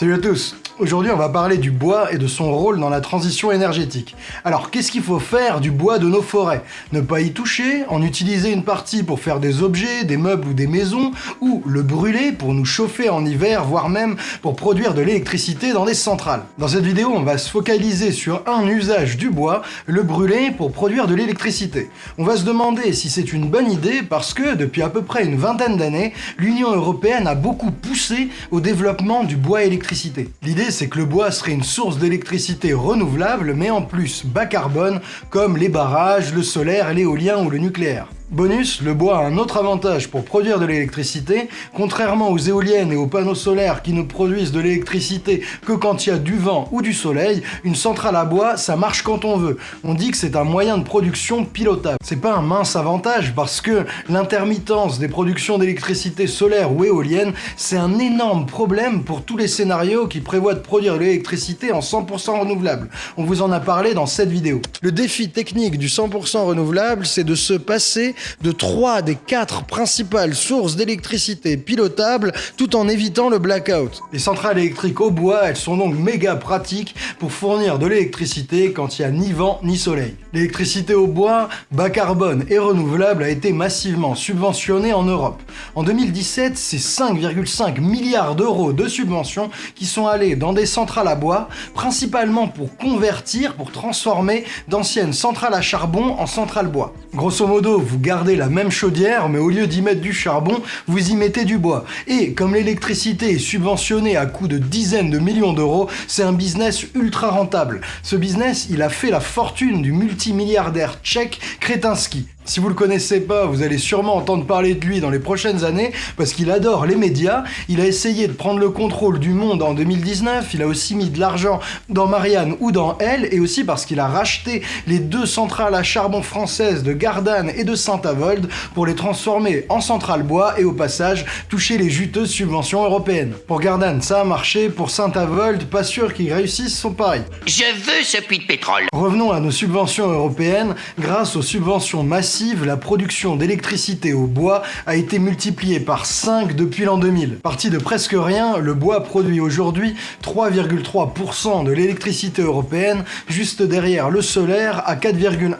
Salut à tous Aujourd'hui, on va parler du bois et de son rôle dans la transition énergétique. Alors, qu'est-ce qu'il faut faire du bois de nos forêts? Ne pas y toucher, en utiliser une partie pour faire des objets, des meubles ou des maisons, ou le brûler pour nous chauffer en hiver, voire même pour produire de l'électricité dans des centrales. Dans cette vidéo, on va se focaliser sur un usage du bois, le brûler pour produire de l'électricité. On va se demander si c'est une bonne idée parce que, depuis à peu près une vingtaine d'années, l'Union Européenne a beaucoup poussé au développement du bois électricité. C'est que le bois serait une source d'électricité renouvelable, mais en plus bas carbone, comme les barrages, le solaire, l'éolien ou le nucléaire. Bonus, le bois a un autre avantage pour produire de l'électricité, contrairement aux éoliennes et aux panneaux solaires qui ne produisent de l'électricité que quand il y a du vent ou du soleil, une centrale à bois, ça marche quand on veut. On dit que c'est un moyen de production pilotable. C'est pas un mince avantage parce que l'intermittence des productions d'électricité solaire ou éolienne, c'est un énorme problème pour tous les scénarios qui prévoient de produire de l'électricité en 100% renouvelable. On vous en a parlé dans cette vidéo. Le défi technique du 100% renouvelable, c'est de se passer de trois des quatre principales sources d'électricité pilotables tout en évitant le blackout. Les centrales électriques au bois, elles sont donc méga pratiques pour fournir de l'électricité quand il n'y a ni vent ni soleil. L'électricité au bois, bas carbone et renouvelable a été massivement subventionnée en Europe. En 2017, c'est 5,5 milliards d'euros de subventions qui sont allés dans des centrales à bois, principalement pour convertir, pour transformer d'anciennes centrales à charbon en centrales bois. Grosso modo, vous gardez la même chaudière, mais au lieu d'y mettre du charbon, vous y mettez du bois. Et comme l'électricité est subventionnée à coût de dizaines de millions d'euros, c'est un business ultra rentable. Ce business, il a fait la fortune du multimilliardaire tchèque Kretinsky. Si vous le connaissez pas, vous allez sûrement entendre parler de lui dans les prochaines années parce qu'il adore les médias. Il a essayé de prendre le contrôle du monde en 2019. Il a aussi mis de l'argent dans Marianne ou dans Elle et aussi parce qu'il a racheté les deux centrales à charbon françaises de Gardanne et de Saint-Avold pour les transformer en centrales bois et au passage toucher les juteuses subventions européennes. Pour Gardanne, ça a marché. Pour Saint-Avold, pas sûr qu'ils réussissent son pari. Je veux ce puits de pétrole. Revenons à nos subventions européennes. Grâce aux subventions massives la production d'électricité au bois a été multipliée par 5 depuis l'an 2000. Parti de presque rien, le bois produit aujourd'hui 3,3% de l'électricité européenne, juste derrière le solaire à 4,1.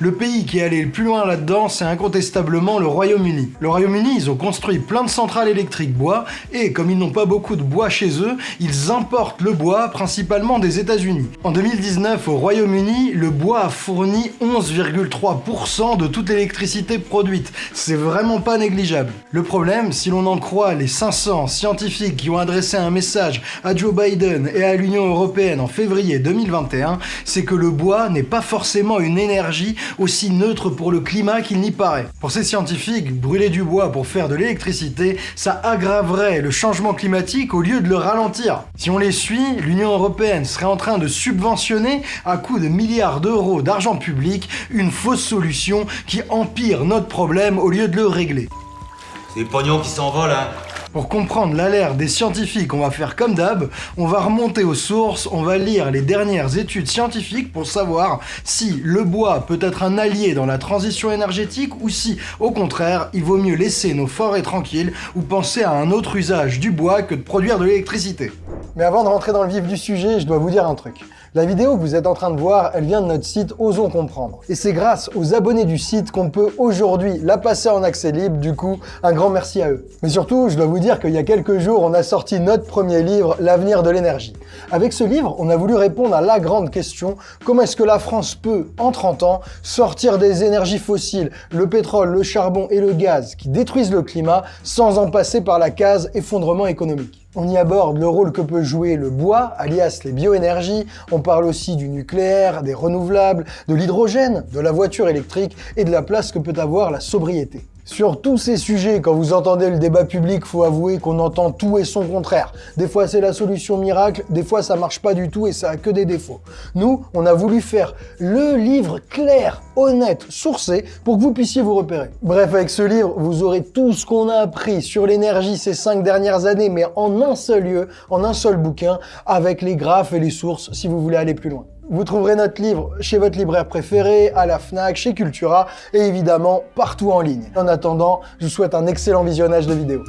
Le pays qui est allé le plus loin là-dedans, c'est incontestablement le Royaume-Uni. Le Royaume-Uni, ils ont construit plein de centrales électriques bois, et comme ils n'ont pas beaucoup de bois chez eux, ils importent le bois principalement des États-Unis. En 2019, au Royaume-Uni, le bois a fourni 11,3% de toute l'électricité produite. C'est vraiment pas négligeable. Le problème, si l'on en croit les 500 scientifiques qui ont adressé un message à Joe Biden et à l'Union Européenne en février 2021, c'est que le bois n'est pas forcément une énergie aussi neutre pour le climat qu'il n'y paraît. Pour ces scientifiques, brûler du bois pour faire de l'électricité, ça aggraverait le changement climatique au lieu de le ralentir. Si on les suit, l'Union Européenne serait en train de subventionner à coût de milliards d'euros d'argent public une fausse solution qui empire notre problème au lieu de le régler. C'est les pognons qui s'envolent, hein pour comprendre l'alerte des scientifiques, on va faire comme d'hab, on va remonter aux sources, on va lire les dernières études scientifiques pour savoir si le bois peut être un allié dans la transition énergétique ou si, au contraire, il vaut mieux laisser nos forêts tranquilles ou penser à un autre usage du bois que de produire de l'électricité. Mais avant de rentrer dans le vif du sujet, je dois vous dire un truc. La vidéo que vous êtes en train de voir, elle vient de notre site Osons Comprendre. Et c'est grâce aux abonnés du site qu'on peut aujourd'hui la passer en accès libre, du coup, un grand merci à eux. Mais surtout, je dois vous dire qu'il y a quelques jours, on a sorti notre premier livre, L'avenir de l'énergie. Avec ce livre, on a voulu répondre à la grande question, comment est-ce que la France peut, en 30 ans, sortir des énergies fossiles, le pétrole, le charbon et le gaz, qui détruisent le climat, sans en passer par la case effondrement économique? On y aborde le rôle que peut jouer le bois, alias les bioénergies. On parle aussi du nucléaire, des renouvelables, de l'hydrogène, de la voiture électrique et de la place que peut avoir la sobriété. Sur tous ces sujets, quand vous entendez le débat public, faut avouer qu'on entend tout et son contraire. Des fois c'est la solution miracle, des fois ça marche pas du tout et ça a que des défauts. Nous, on a voulu faire le livre clair, honnête, sourcé, pour que vous puissiez vous repérer. Bref, avec ce livre, vous aurez tout ce qu'on a appris sur l'énergie ces cinq dernières années, mais en un seul lieu, en un seul bouquin, avec les graphes et les sources si vous voulez aller plus loin. Vous trouverez notre livre chez votre libraire préféré, à la FNAC, chez Cultura et évidemment partout en ligne. En attendant, je vous souhaite un excellent visionnage de vidéo.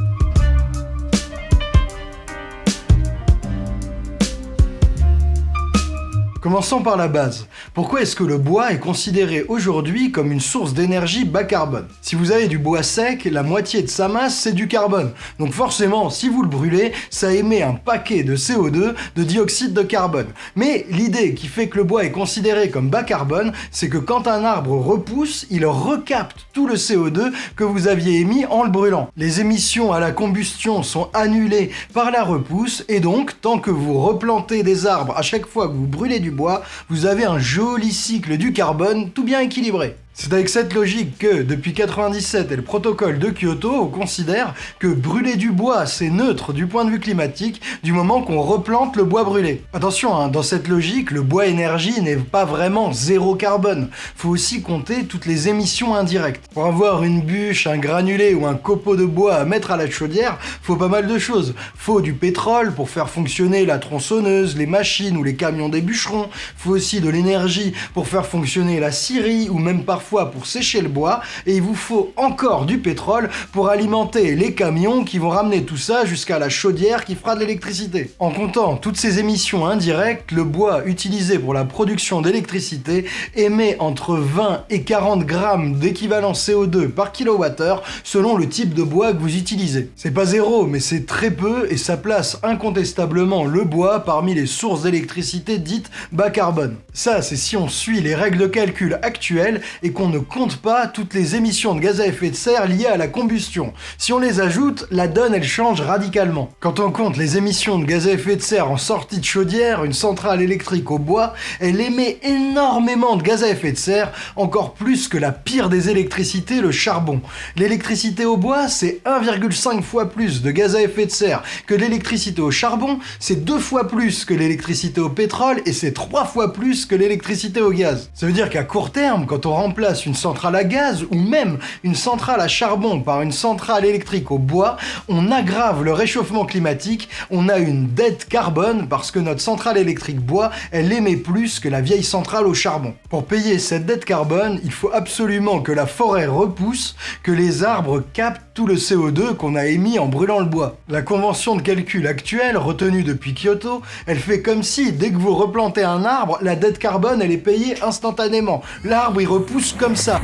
Commençons par la base. Pourquoi est-ce que le bois est considéré aujourd'hui comme une source d'énergie bas carbone? Si vous avez du bois sec, la moitié de sa masse c'est du carbone. Donc forcément, si vous le brûlez, ça émet un paquet de CO2, de dioxyde de carbone. Mais l'idée qui fait que le bois est considéré comme bas carbone, c'est que quand un arbre repousse, il recapte tout le CO2 que vous aviez émis en le brûlant. Les émissions à la combustion sont annulées par la repousse et donc tant que vous replantez des arbres à chaque fois que vous brûlez du bois, vous avez un joli cycle du carbone tout bien équilibré. C'est avec cette logique que, depuis 97 et le protocole de Kyoto, on considère que brûler du bois, c'est neutre du point de vue climatique, du moment qu'on replante le bois brûlé. Attention, hein, dans cette logique, le bois énergie n'est pas vraiment zéro carbone. Faut aussi compter toutes les émissions indirectes. Pour avoir une bûche, un granulé ou un copeau de bois à mettre à la chaudière, faut pas mal de choses. Faut du pétrole pour faire fonctionner la tronçonneuse, les machines ou les camions des bûcherons. Faut aussi de l'énergie pour faire fonctionner la scierie ou même parfois pour sécher le bois et il vous faut encore du pétrole pour alimenter les camions qui vont ramener tout ça jusqu'à la chaudière qui fera de l'électricité. En comptant toutes ces émissions indirectes, le bois utilisé pour la production d'électricité émet entre 20 et 40 grammes d'équivalent CO2 par kilowattheure selon le type de bois que vous utilisez. C'est pas zéro, mais c'est très peu et ça place incontestablement le bois parmi les sources d'électricité dites bas carbone. Ça, c'est si on suit les règles de calcul actuelles et qu'on ne compte pas toutes les émissions de gaz à effet de serre liées à la combustion. Si on les ajoute, la donne elle change radicalement. Quand on compte les émissions de gaz à effet de serre en sortie de chaudière, une centrale électrique au bois, elle émet énormément de gaz à effet de serre, encore plus que la pire des électricités, le charbon. L'électricité au bois, c'est 1,5 fois plus de gaz à effet de serre que l'électricité au charbon, c'est deux fois plus que l'électricité au pétrole et c'est trois fois plus que l'électricité au gaz. Ça veut dire qu'à court terme, quand on remplace une centrale à gaz ou même une centrale à charbon par une centrale électrique au bois, on aggrave le réchauffement climatique, on a une dette carbone parce que notre centrale électrique bois, elle émet plus que la vieille centrale au charbon. Pour payer cette dette carbone, il faut absolument que la forêt repousse, que les arbres captent tout le CO2 qu'on a émis en brûlant le bois. La convention de calcul actuelle, retenue depuis Kyoto, elle fait comme si, dès que vous replantez un arbre, la dette carbone, elle est payée instantanément. L'arbre, il repousse comme ça.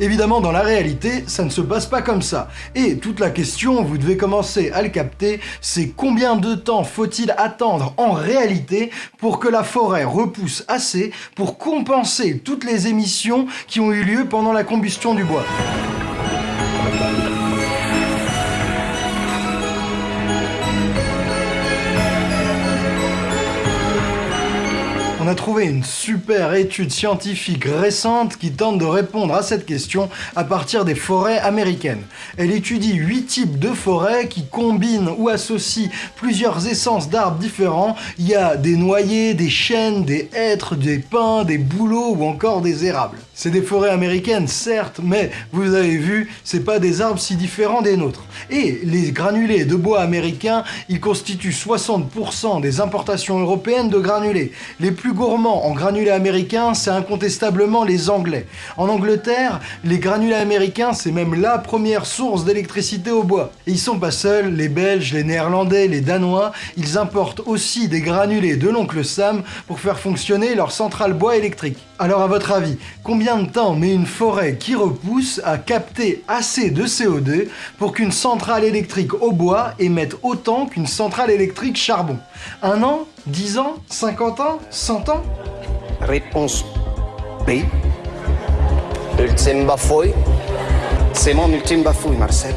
Évidemment, dans la réalité, ça ne se passe pas comme ça. Et toute la question, vous devez commencer à le capter, c'est combien de temps faut-il attendre en réalité pour que la forêt repousse assez pour compenser toutes les émissions qui ont eu lieu pendant la combustion du bois? A trouvé une super étude scientifique récente qui tente de répondre à cette question à partir des forêts américaines. Elle étudie 8 types de forêts qui combinent ou associent plusieurs essences d'arbres différents. Il y a des noyers, des chênes, des hêtres, des pins, des bouleaux ou encore des érables. C'est des forêts américaines, certes, mais vous avez vu, c'est pas des arbres si différents des nôtres. Et les granulés de bois américains, ils constituent 60% des importations européennes de granulés. Les plus gourmands en granulés américains, c'est incontestablement les Anglais. En Angleterre, les granulés américains, c'est même la première source d'électricité au bois. Et ils sont pas seuls, les Belges, les Néerlandais, les Danois, ils importent aussi des granulés de l'oncle Sam pour faire fonctionner leur centrale bois électrique. Alors à votre avis, combien de temps met une forêt qui repousse à capter assez de CO2 pour qu'une centrale électrique au bois émette autant qu'une centrale électrique charbon Un an 10 ans 50 ans 100 ans? Réponse B. Ultime bafouille. C'est mon ultime bafouille, Marcel.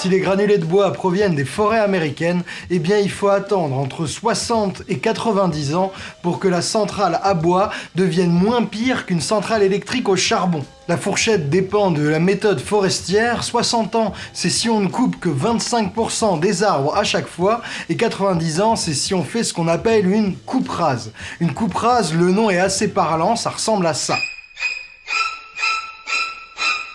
Si les granulés de bois proviennent des forêts américaines, eh bien il faut attendre entre 60 et 90 ans pour que la centrale à bois devienne moins pire qu'une centrale électrique au charbon. La fourchette dépend de la méthode forestière. 60 ans, c'est si on ne coupe que 25% des arbres à chaque fois. Et 90 ans, c'est si on fait ce qu'on appelle une coupe rase. Une coupe rase, le nom est assez parlant, ça ressemble à ça.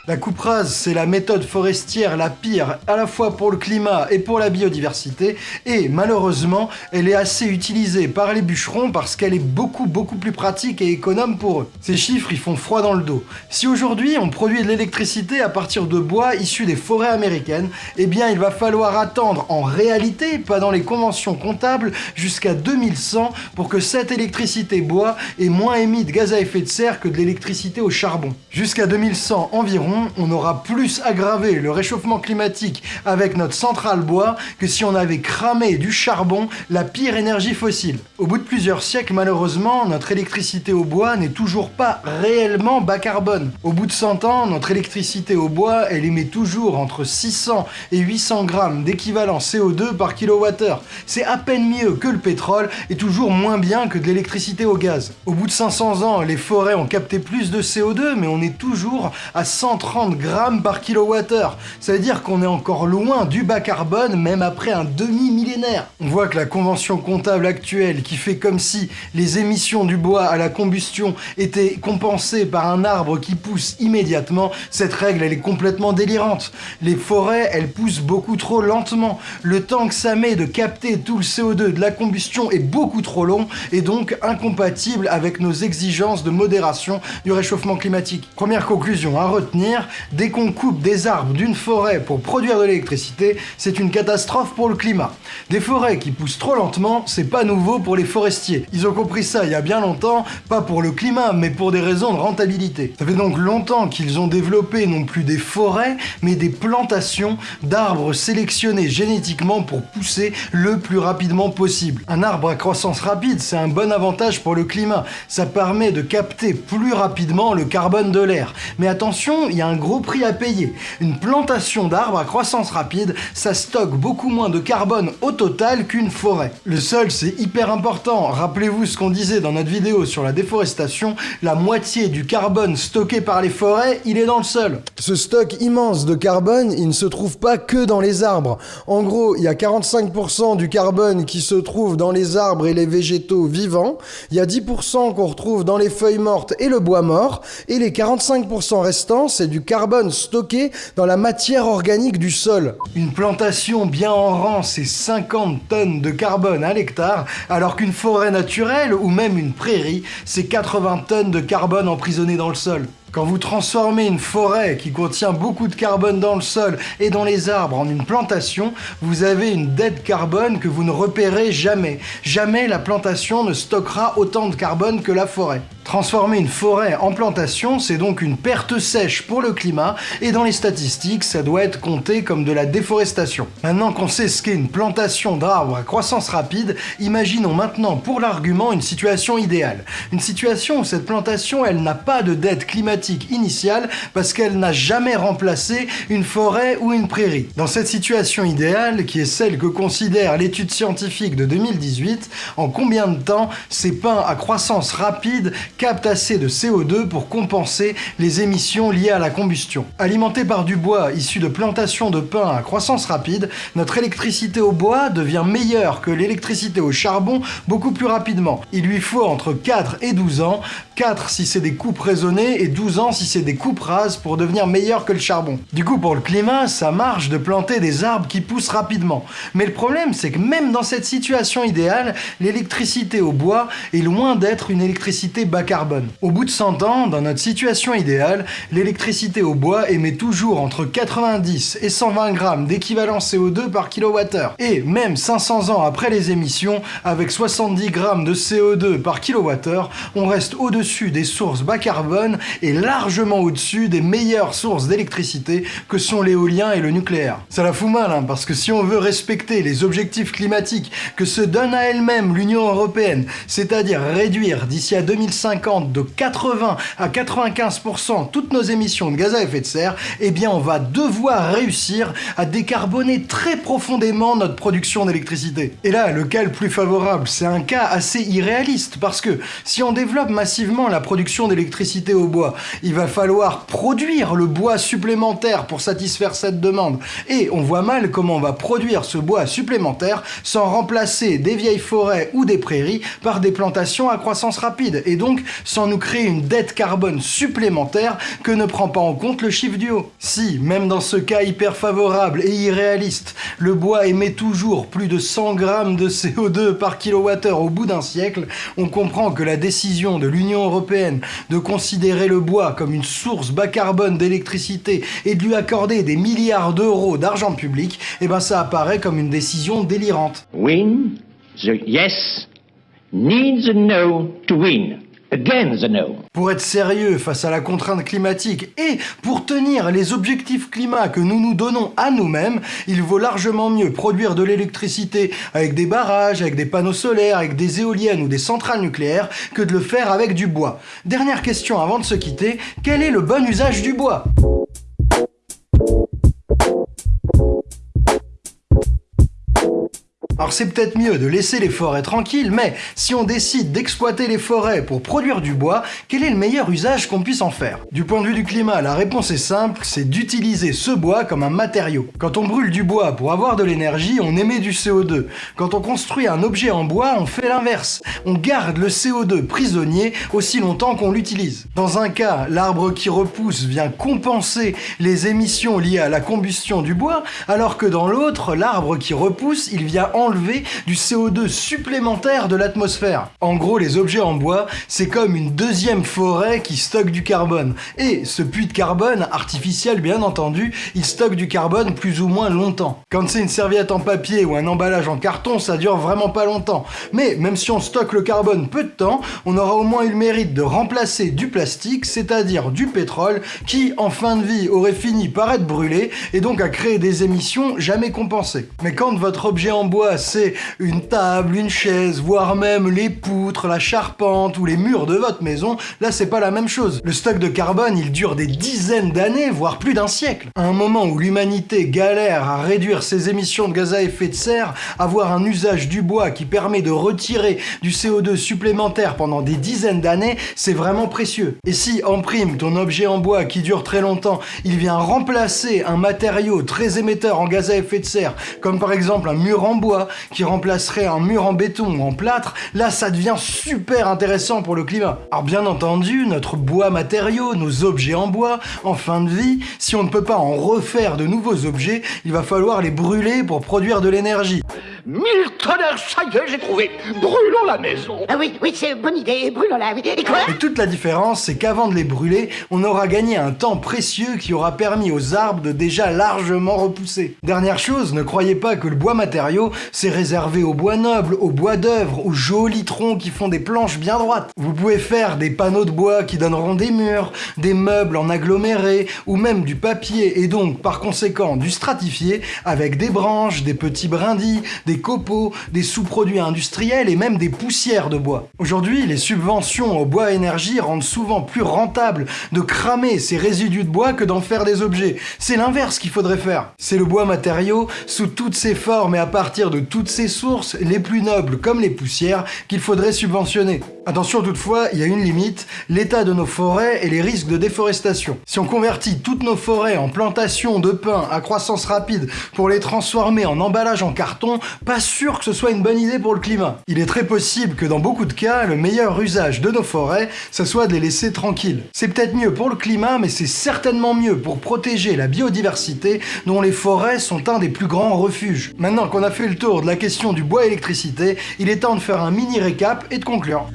La coupe rase, c'est la méthode forestière la pire à la fois pour le climat et pour la biodiversité, et malheureusement, elle est assez utilisée par les bûcherons parce qu'elle est beaucoup beaucoup plus pratique et économe pour eux. Ces chiffres, ils font froid dans le dos. Si aujourd'hui on produit de l'électricité à partir de bois issus des forêts américaines, eh bien il va falloir attendre en réalité, pas dans les conventions comptables, jusqu'à 2100 pour que cette électricité bois ait moins émis de gaz à effet de serre que de l'électricité au charbon. Jusqu'à 2100 environ, on aura plus aggravé le réchauffement climatique avec notre centrale bois que si on avait cramé du charbon, la pire énergie fossile. Au bout de plusieurs siècles, malheureusement, notre électricité au bois n'est toujours pas réellement bas carbone. Au bout de 100 ans, notre électricité au bois, elle émet toujours entre 600 et 800 grammes d'équivalent CO2 par kilowattheure. C'est à peine mieux que le pétrole et toujours moins bien que de l'électricité au gaz. Au bout de 500 ans, les forêts ont capté plus de CO2, mais on est toujours à 130 grammes par kilowattheure. Ça veut dire qu'on est encore loin du bas carbone, même après un demi-millénaire. On voit que la convention comptable actuelle, qui fait comme si les émissions du bois à la combustion étaient compensées par un arbre qui pousse immédiatement, cette règle, elle est complètement délirante. Les forêts, elles poussent beaucoup trop lentement. Le temps que ça met de capter tout le CO2 de la combustion est beaucoup trop long et donc incompatible avec nos exigences de modération du réchauffement climatique. Première conclusion à retenir, dès qu'on coupe des arbres d'une forêt pour produire de l'électricité, c'est une catastrophe pour le climat. Des forêts qui poussent trop lentement, c'est pas nouveau pour les forestiers. Ils ont compris ça il y a bien longtemps, pas pour le climat, mais pour des raisons de rentabilité. Ça fait donc longtemps qu'ils ont développé non plus des forêts, mais des plantations d'arbres sélectionnés génétiquement pour pousser le plus rapidement possible. Un arbre à croissance rapide, c'est un bon avantage pour le climat. Ça permet de capter plus rapidement le carbone de l'air. Mais attention, il y a un gros prix à payer. Une plantation d'arbres à croissance rapide, ça stocke beaucoup moins de carbone au total qu'une forêt. Le sol, c'est hyper important. Rappelez-vous ce qu'on disait dans notre vidéo sur la déforestation, la moitié du carbone stocké par les forêts, il est dans le sol. Ce stock immense de carbone, il ne se trouve pas que dans les arbres. En gros, il y a 45% du carbone qui se trouve dans les arbres et les végétaux vivants, il y a 10% qu'on retrouve dans les feuilles mortes et le bois mort, et les 45% restants, c'est du carbone stocké dans la matière organique du sol. Une plantation bien en rang, c'est 50 tonnes de carbone à l'hectare, alors qu'une forêt naturelle ou même une prairie, c'est 80 tonnes de carbone emprisonné dans le sol. Quand vous transformez une forêt qui contient beaucoup de carbone dans le sol et dans les arbres en une plantation, vous avez une dette carbone que vous ne repérez jamais. Jamais la plantation ne stockera autant de carbone que la forêt. Transformer une forêt en plantation, c'est donc une perte sèche pour le climat, et dans les statistiques, ça doit être compté comme de la déforestation. Maintenant qu'on sait ce qu'est une plantation d'arbres à croissance rapide, imaginons maintenant pour l'argument une situation idéale. Une situation où cette plantation, elle n'a pas de dette climatique initiale parce qu'elle n'a jamais remplacé une forêt ou une prairie. Dans cette situation idéale, qui est celle que considère l'étude scientifique de 2018, en combien de temps ces pins à croissance rapide capte assez de CO2 pour compenser les émissions liées à la combustion. Alimenté par du bois issu de plantations de pins à croissance rapide, notre électricité au bois devient meilleure que l'électricité au charbon beaucoup plus rapidement. Il lui faut entre 4 et 12 ans, 4 si c'est des coupes raisonnées et 12 ans si c'est des coupes rases pour devenir meilleur que le charbon. Du coup pour le climat, ça marche de planter des arbres qui poussent rapidement. Mais le problème c'est que même dans cette situation idéale, l'électricité au bois est loin d'être une électricité bas carbone. Au bout de 100 ans, dans notre situation idéale, l'électricité au bois émet toujours entre 90 et 120 grammes d'équivalent CO2 par kilowattheure. Et même 500 ans après les émissions, avec 70 grammes de CO2 par kilowattheure, on reste au-dessus des sources bas carbone et largement au-dessus des meilleures sources d'électricité que sont l'éolien et le nucléaire. Ça la fout mal, hein, parce que si on veut respecter les objectifs climatiques que se donne à elle-même l'Union Européenne, c'est-à-dire réduire d'ici à 2050 de 80 à 95% toutes nos émissions de gaz à effet de serre, eh bien on va devoir réussir à décarboner très profondément notre production d'électricité. Et là, le cas le plus favorable, c'est un cas assez irréaliste, parce que si on développe massivement la production d'électricité au bois, il va falloir produire le bois supplémentaire pour satisfaire cette demande. Et on voit mal comment on va produire ce bois supplémentaire sans remplacer des vieilles forêts ou des prairies par des plantations à croissance rapide. Et donc, sans nous créer une dette carbone supplémentaire que ne prend pas en compte le chiffre du haut. Si, même dans ce cas hyper favorable et irréaliste, le bois émet toujours plus de 100 grammes de CO2 par kilowattheure au bout d'un siècle, on comprend que la décision de l'Union européenne de considérer le bois comme une source bas carbone d'électricité et de lui accorder des milliards d'euros d'argent public, eh ben ça apparaît comme une décision délirante. Win the yes needs a no to win. Pour être sérieux face à la contrainte climatique et pour tenir les objectifs climat que nous nous donnons à nous-mêmes, il vaut largement mieux produire de l'électricité avec des barrages, avec des panneaux solaires, avec des éoliennes ou des centrales nucléaires que de le faire avec du bois. Dernière question avant de se quitter, quel est le bon usage du bois? Alors c'est peut-être mieux de laisser les forêts tranquilles, mais si on décide d'exploiter les forêts pour produire du bois, quel est le meilleur usage qu'on puisse en faire? Du point de vue du climat, la réponse est simple, c'est d'utiliser ce bois comme un matériau. Quand on brûle du bois pour avoir de l'énergie, on émet du CO2. Quand on construit un objet en bois, on fait l'inverse. On garde le CO2 prisonnier aussi longtemps qu'on l'utilise. Dans un cas, l'arbre qui repousse vient compenser les émissions liées à la combustion du bois, alors que dans l'autre, l'arbre qui repousse, il vient en du CO2 supplémentaire de l'atmosphère. En gros, les objets en bois, c'est comme une deuxième forêt qui stocke du carbone. Et ce puits de carbone, artificiel bien entendu, il stocke du carbone plus ou moins longtemps. Quand c'est une serviette en papier ou un emballage en carton, ça dure vraiment pas longtemps. Mais même si on stocke le carbone peu de temps, on aura au moins eu le mérite de remplacer du plastique, c'est-à-dire du pétrole, qui en fin de vie aurait fini par être brûlé et donc à créer des émissions jamais compensées. Mais quand votre objet en bois une table, une chaise, voire même les poutres, la charpente ou les murs de votre maison, là c'est pas la même chose. Le stock de carbone, il dure des dizaines d'années, voire plus d'un siècle. À un moment où l'humanité galère à réduire ses émissions de gaz à effet de serre, avoir un usage du bois qui permet de retirer du CO2 supplémentaire pendant des dizaines d'années, c'est vraiment précieux. Et si en prime ton objet en bois qui dure très longtemps, il vient remplacer un matériau très émetteur en gaz à effet de serre, comme par exemple un mur en bois, qui remplacerait un mur en béton ou en plâtre, là ça devient super intéressant pour le climat. Alors bien entendu, notre bois matériau, nos objets en bois, en fin de vie, si on ne peut pas en refaire de nouveaux objets, il va falloir les brûler pour produire de l'énergie. Mille tonnerres, ça y est, j'ai trouvé. Brûlons la maison. Ah oui, oui, c'est une bonne idée, brûlons-la. Et quoi Et toute la différence, c'est qu'avant de les brûler, on aura gagné un temps précieux qui aura permis aux arbres de déjà largement repousser. Dernière chose, ne croyez pas que le bois matériau, c'est réservé au bois noble, au bois d'œuvre, aux jolis troncs qui font des planches bien droites. Vous pouvez faire des panneaux de bois qui donneront des murs, des meubles en aggloméré, ou même du papier, et donc par conséquent du stratifié, avec des branches, des petits brindilles, des copeaux, des sous-produits industriels et même des poussières de bois. Aujourd'hui, les subventions au bois énergie rendent souvent plus rentable de cramer ces résidus de bois que d'en faire des objets. C'est l'inverse qu'il faudrait faire. C'est le bois matériau sous toutes ses formes et à partir de toutes ses sources, les plus nobles comme les poussières, qu'il faudrait subventionner. Attention toutefois, il y a une limite, l'état de nos forêts et les risques de déforestation. Si on convertit toutes nos forêts en plantations de pins à croissance rapide pour les transformer en emballage en carton, pas sûr que ce soit une bonne idée pour le climat. Il est très possible que dans beaucoup de cas, le meilleur usage de nos forêts, ce soit de les laisser tranquilles. C'est peut-être mieux pour le climat, mais c'est certainement mieux pour protéger la biodiversité dont les forêts sont un des plus grands refuges. Maintenant qu'on a fait le tour de la question du bois électricité, il est temps de faire un mini récap et de conclure.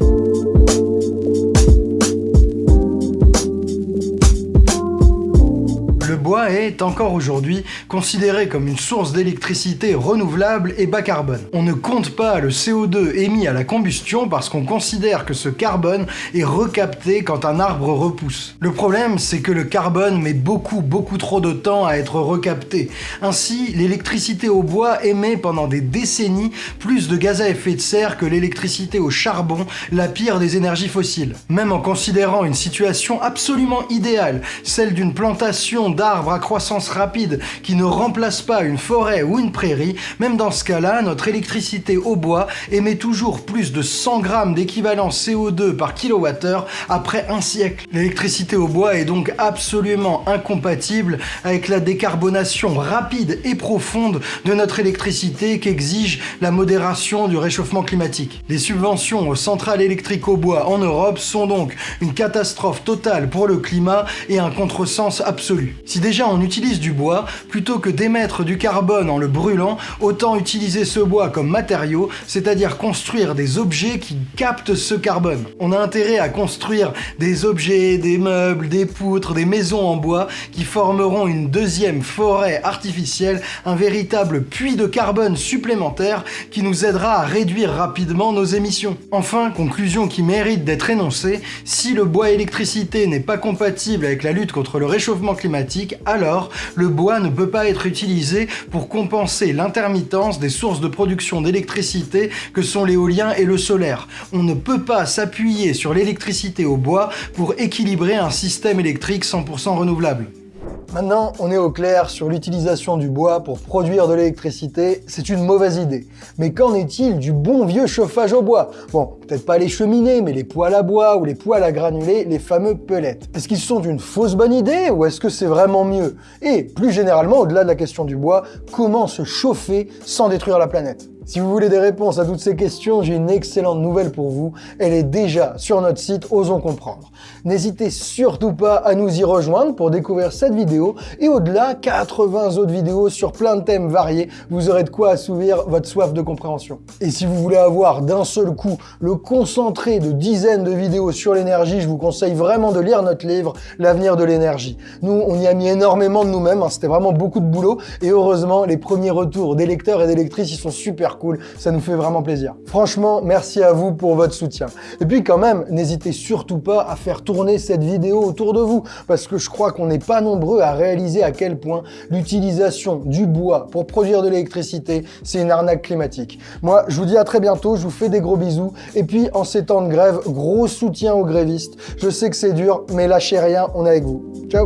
Est, encore aujourd'hui, considéré comme une source d'électricité renouvelable et bas carbone. On ne compte pas le CO2 émis à la combustion parce qu'on considère que ce carbone est recapté quand un arbre repousse. Le problème, c'est que le carbone met beaucoup, beaucoup trop de temps à être recapté. Ainsi, l'électricité au bois émet pendant des décennies plus de gaz à effet de serre que l'électricité au charbon, la pire des énergies fossiles. Même en considérant une situation absolument idéale, celle d'une plantation d'arbres arbre à croissance rapide qui ne remplace pas une forêt ou une prairie, même dans ce cas-là, notre électricité au bois émet toujours plus de 100 grammes d'équivalent CO2 par kilowattheure après un siècle. L'électricité au bois est donc absolument incompatible avec la décarbonation rapide et profonde de notre électricité qu'exige la modération du réchauffement climatique. Les subventions aux centrales électriques au bois en Europe sont donc une catastrophe totale pour le climat et un contresens absolu. Si déjà on utilise du bois, plutôt que d'émettre du carbone en le brûlant, autant utiliser ce bois comme matériau, c'est-à-dire construire des objets qui captent ce carbone. On a intérêt à construire des objets, des meubles, des poutres, des maisons en bois qui formeront une deuxième forêt artificielle, un véritable puits de carbone supplémentaire qui nous aidera à réduire rapidement nos émissions. Enfin, conclusion qui mérite d'être énoncée, si le bois électricité n'est pas compatible avec la lutte contre le réchauffement climatique, alors le bois ne peut pas être utilisé pour compenser l'intermittence des sources de production d'électricité que sont l'éolien et le solaire. On ne peut pas s'appuyer sur l'électricité au bois pour équilibrer un système électrique 100% renouvelable. Maintenant, on est au clair sur l'utilisation du bois pour produire de l'électricité, c'est une mauvaise idée. Mais qu'en est-il du bon vieux chauffage au bois? Bon, peut-être pas les cheminées, mais les poêles à bois ou les poêles à granulés, les fameux pellets. Est-ce qu'ils sont une fausse bonne idée ou est-ce que c'est vraiment mieux? Et plus généralement, au-delà de la question du bois, comment se chauffer sans détruire la planète? Si vous voulez des réponses à toutes ces questions, j'ai une excellente nouvelle pour vous. Elle est déjà sur notre site Osons Comprendre. N'hésitez surtout pas à nous y rejoindre pour découvrir cette vidéo et au-delà, 80 autres vidéos sur plein de thèmes variés. Vous aurez de quoi assouvir votre soif de compréhension. Et si vous voulez avoir d'un seul coup le concentré de dizaines de vidéos sur l'énergie, je vous conseille vraiment de lire notre livre L'avenir de l'énergie. Nous, on y a mis énormément de nous-mêmes, hein. c'était vraiment beaucoup de boulot et heureusement, les premiers retours des lecteurs et des lectrices, ils sont super cool, ça nous fait vraiment plaisir. Franchement, merci à vous pour votre soutien. Et puis quand même, n'hésitez surtout pas à faire tourner cette vidéo autour de vous, parce que je crois qu'on n'est pas nombreux à réaliser à quel point l'utilisation du bois pour produire de l'électricité, c'est une arnaque climatique. Moi, je vous dis à très bientôt, je vous fais des gros bisous, et puis en ces temps de grève, gros soutien aux grévistes. Je sais que c'est dur, mais lâchez rien, on est avec vous. Ciao